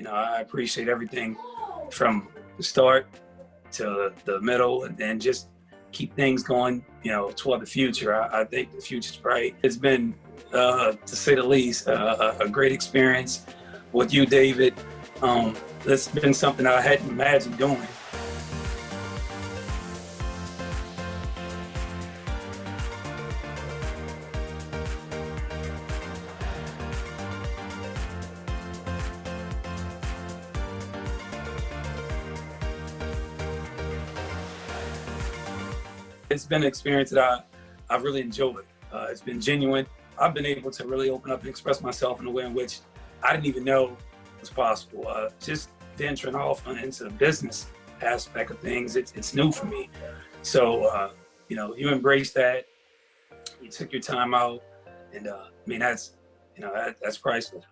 You know, I appreciate everything from the start to the middle and then just keep things going, you know, toward the future. I, I think the future's bright. It's been, uh, to say the least, uh, a great experience with you, David. Um, it's been something I hadn't imagined doing. It's been an experience that I, I've really enjoyed. Uh, it's been genuine. I've been able to really open up and express myself in a way in which I didn't even know was possible. Uh, just venturing off into the business aspect of things, it's, it's new for me. So, uh, you know, you embrace that, you took your time out, and uh, I mean, that's, you know, that, that's priceless.